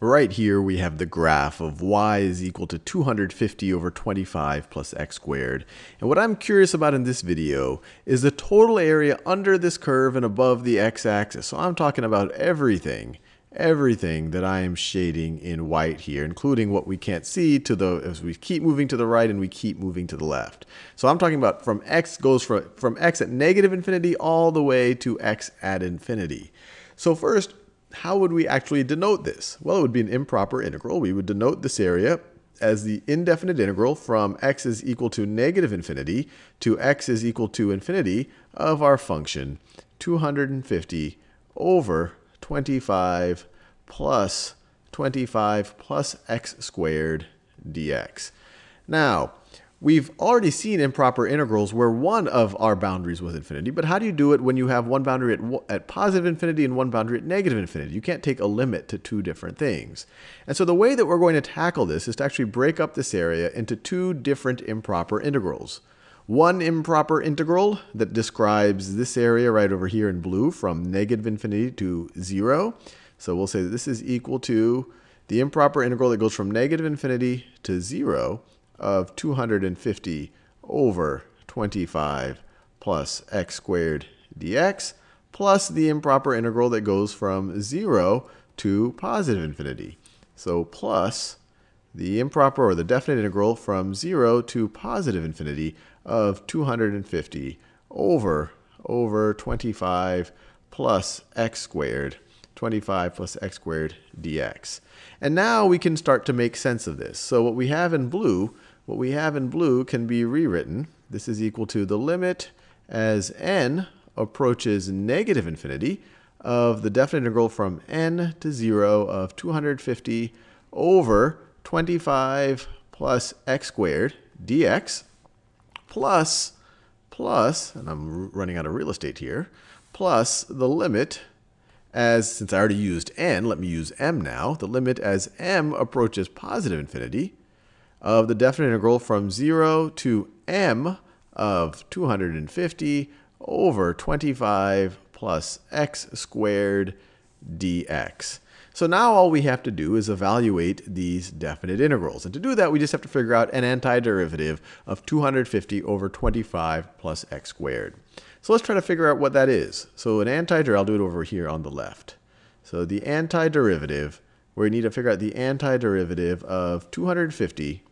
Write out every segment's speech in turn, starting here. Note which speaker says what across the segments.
Speaker 1: Right here we have the graph of y is equal to 250 over 25 plus x squared. And what I'm curious about in this video is the total area under this curve and above the x-axis. So I'm talking about everything, everything that I am shading in white here, including what we can't see to the as we keep moving to the right and we keep moving to the left. So I'm talking about from x goes from, from x at negative infinity all the way to x at infinity. So first, how would we actually denote this? Well, it would be an improper integral. We would denote this area as the indefinite integral from x is equal to negative infinity to x is equal to infinity of our function 250 over 25 plus 25 plus x squared dx. Now, We've already seen improper integrals where one of our boundaries was infinity, but how do you do it when you have one boundary at, at positive infinity and one boundary at negative infinity? You can't take a limit to two different things. And so the way that we're going to tackle this is to actually break up this area into two different improper integrals. One improper integral that describes this area right over here in blue from negative infinity to 0. So we'll say that this is equal to the improper integral that goes from negative infinity to 0 of 250 over 25 plus x squared dx plus the improper integral that goes from 0 to positive infinity. So plus the improper or the definite integral from 0 to positive infinity of 250 over over 25 plus x squared 25 plus x squared dx. And now we can start to make sense of this. So what we have in blue, what we have in blue can be rewritten. This is equal to the limit as n approaches negative infinity of the definite integral from n to 0 of 250 over 25 plus x squared dx plus, plus, and I'm running out of real estate here, plus the limit as, since I already used n, let me use m now, the limit as m approaches positive infinity of the definite integral from 0 to m of 250 over 25 plus x squared dx. So now all we have to do is evaluate these definite integrals. And to do that, we just have to figure out an antiderivative of 250 over 25 plus x squared. So let's try to figure out what that is. So an antiderivative, I'll do it over here on the left. So the antiderivative, we need to figure out the antiderivative of 250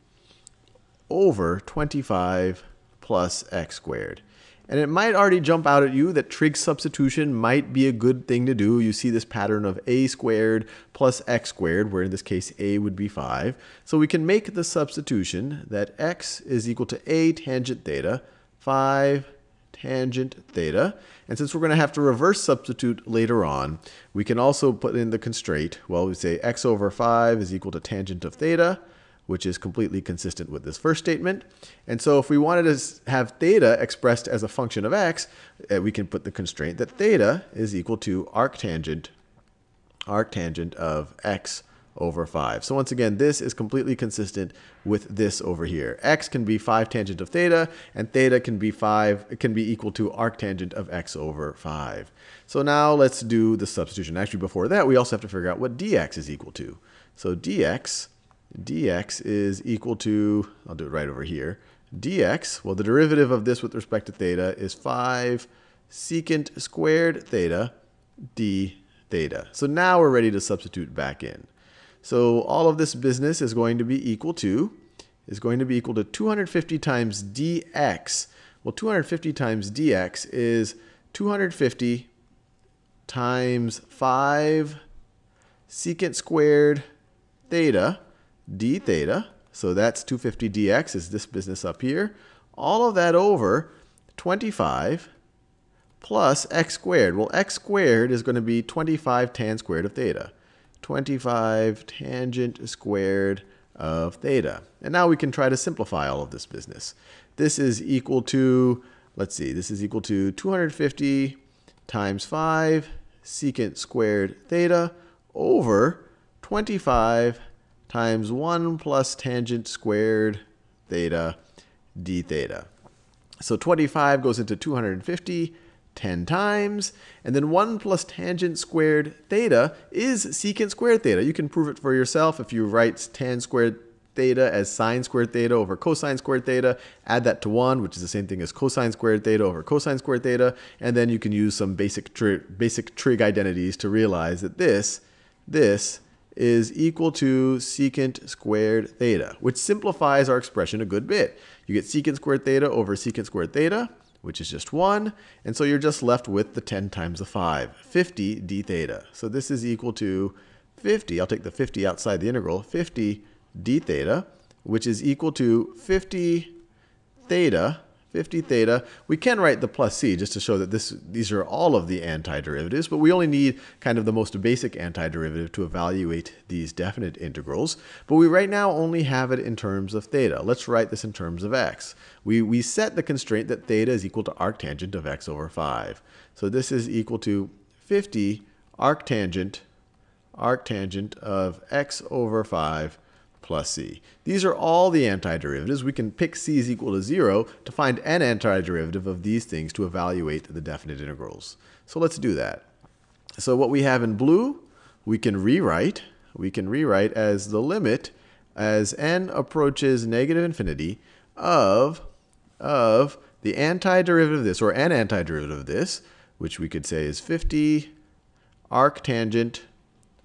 Speaker 1: over 25 plus x squared. And it might already jump out at you that trig substitution might be a good thing to do. You see this pattern of a squared plus x squared, where in this case a would be 5. So we can make the substitution that x is equal to a tangent theta, 5 tangent theta. And since we're going to have to reverse substitute later on, we can also put in the constraint. Well, we say x over 5 is equal to tangent of theta, which is completely consistent with this first statement. And so if we wanted to have theta expressed as a function of x, uh, we can put the constraint that theta is equal to arctangent, arctangent of x over 5. So once again, this is completely consistent with this over here. x can be 5 tangent of theta, and theta can be 5, it can be equal to arctangent of x over 5. So now let's do the substitution. Actually, before that, we also have to figure out what dx is equal to. So dx, dx is equal to, I'll do it right over here, dx, well, the derivative of this with respect to theta is 5 secant squared theta d theta. So now we're ready to substitute back in. So all of this business is going to be equal to, is going to be equal to 250 times dx. Well, 250 times dx is 250 times 5 secant squared theta d theta. So that's 250 dx is this business up here. All of that over 25 plus x squared. Well, x squared is going to be 25 tan squared of theta. 25 tangent squared of theta. And now we can try to simplify all of this business. This is equal to, let's see, this is equal to 250 times 5 secant squared theta over 25 times 1 plus tangent squared theta d theta. So 25 goes into 250 10 times, and then 1 plus tangent squared theta is secant squared theta. You can prove it for yourself if you write tan squared theta as sine squared theta over cosine squared theta, add that to 1, which is the same thing as cosine squared theta over cosine squared theta, and then you can use some basic, tri basic trig identities to realize that this, this is equal to secant squared theta, which simplifies our expression a good bit. You get secant squared theta over secant squared theta, which is just 1. And so you're just left with the 10 times the 5, 50 d theta. So this is equal to 50, I'll take the 50 outside the integral, 50 d theta, which is equal to 50 theta 50 theta. We can write the plus c just to show that this, these are all of the antiderivatives, but we only need kind of the most basic antiderivative to evaluate these definite integrals. But we right now only have it in terms of theta. Let's write this in terms of x. We, we set the constraint that theta is equal to arctangent of x over 5. So this is equal to 50 arctangent, arctangent of x over 5 plus c. These are all the antiderivatives. We can pick c is equal to 0 to find an antiderivative of these things to evaluate the definite integrals. So let's do that. So what we have in blue, we can rewrite. We can rewrite as the limit as n approaches negative infinity of, of the antiderivative of this, or an antiderivative of this, which we could say is 50 arctangent,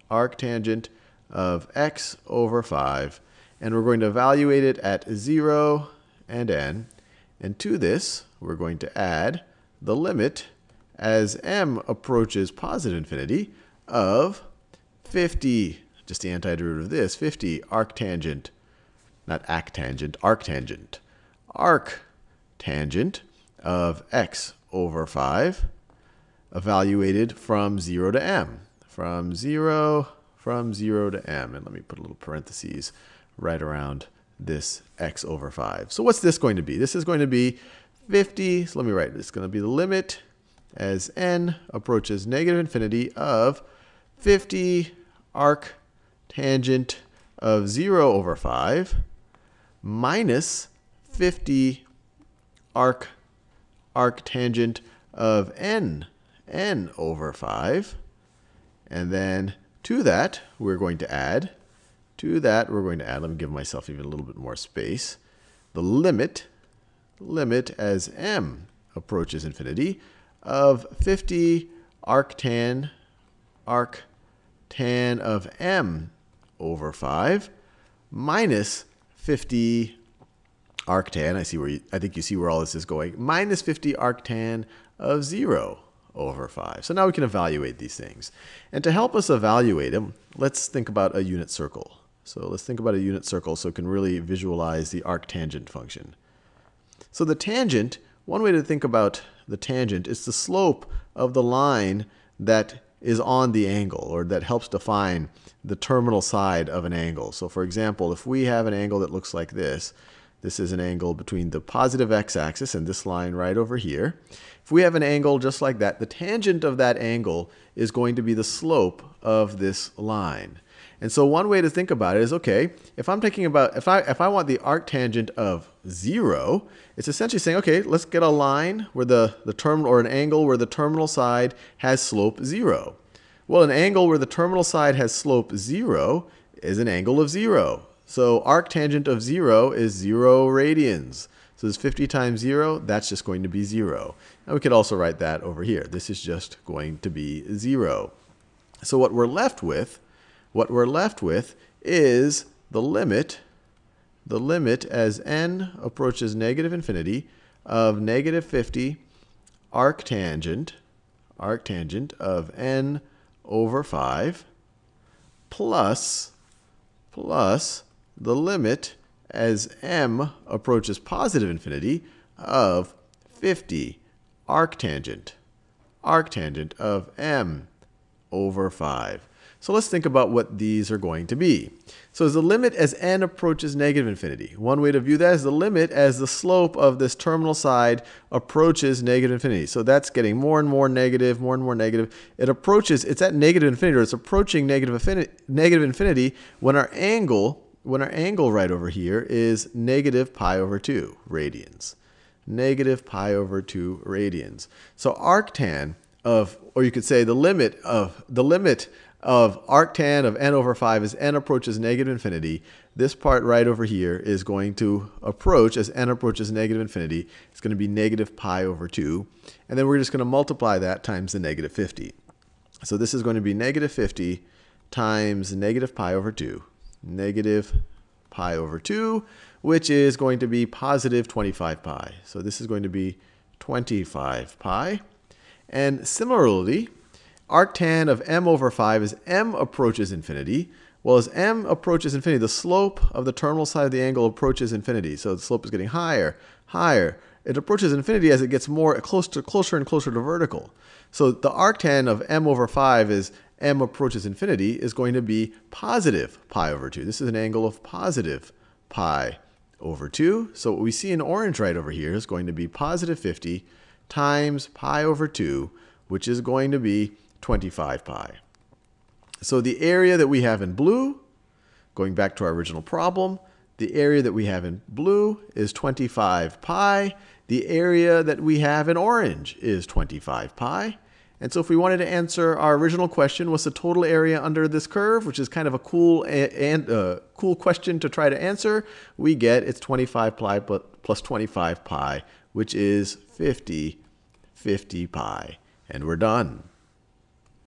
Speaker 1: arctangent of x over 5. And we're going to evaluate it at 0 and n. And to this, we're going to add the limit as m approaches positive infinity of 50, just the antiderivative of this, 50 arctangent, not arctangent, arctangent, arctangent of x over 5, evaluated from 0 to m. From 0 from 0 to m. And let me put a little parentheses right around this x over 5. So what's this going to be? This is going to be 50. So let me write. It's going to be the limit as n approaches negative infinity of 50 arc tangent of 0 over 5 minus 50 arc arc tangent of n n over 5 and then to that, we're going to add, to that, we're going to add, let me give myself even a little bit more space, the limit, limit as m approaches infinity of 50 arctan, arctan of m over 5 minus 50 arctan, I see where you, I think you see where all this is going, minus 50 arctan of 0 over 5. So now we can evaluate these things. And to help us evaluate them, let's think about a unit circle. So let's think about a unit circle so we can really visualize the arctangent function. So the tangent, one way to think about the tangent is the slope of the line that is on the angle or that helps define the terminal side of an angle. So for example, if we have an angle that looks like this, this is an angle between the positive x-axis and this line right over here. If we have an angle just like that, the tangent of that angle is going to be the slope of this line. And so one way to think about it is, okay, if I'm thinking about, if I, if I want the arctangent of zero, it's essentially saying, okay, let's get a line where the, the terminal, or an angle where the terminal side has slope zero. Well, an angle where the terminal side has slope zero is an angle of zero. So arctangent of 0 is 0 radians. So this 50 times 0, that's just going to be 0. And we could also write that over here. This is just going to be 0. So what we're left with, what we're left with is the limit, the limit as n approaches negative infinity of negative 50 arctangent, arctangent of n over 5 plus, plus the limit as m approaches positive infinity of 50 arctangent, arctangent of m over 5. So let's think about what these are going to be. So as the limit as n approaches negative infinity, one way to view that is the limit as the slope of this terminal side approaches negative infinity. So that's getting more and more negative, more and more negative. It approaches, it's at negative infinity, or it's approaching negative infinity, negative infinity when our angle when our angle right over here is negative pi over 2 radians. negative pi over 2 radians. So arctan of, or you could say the limit of, the limit of arctan of n over 5 as n approaches negative infinity. This part right over here is going to approach, as n approaches negative infinity, it's going to be negative pi over 2. And then we're just going to multiply that times the negative 50. So this is going to be negative 50 times negative pi over 2. Negative pi over 2, which is going to be positive 25 pi. So this is going to be 25 pi. And similarly, arctan of m over 5 as m approaches infinity. Well, as m approaches infinity, the slope of the terminal side of the angle approaches infinity. So the slope is getting higher, higher. It approaches infinity as it gets more closer and closer to vertical. So the arctan of m over 5 is m approaches infinity is going to be positive pi over 2. This is an angle of positive pi over 2. So what we see in orange right over here is going to be positive 50 times pi over 2, which is going to be 25 pi. So the area that we have in blue, going back to our original problem, the area that we have in blue is 25 pi. The area that we have in orange is 25 pi. And so if we wanted to answer our original question, what's the total area under this curve, which is kind of a cool and uh, cool question to try to answer, we get it's 25 pi plus 25 pi, which is 50, 50 pi. And we're done.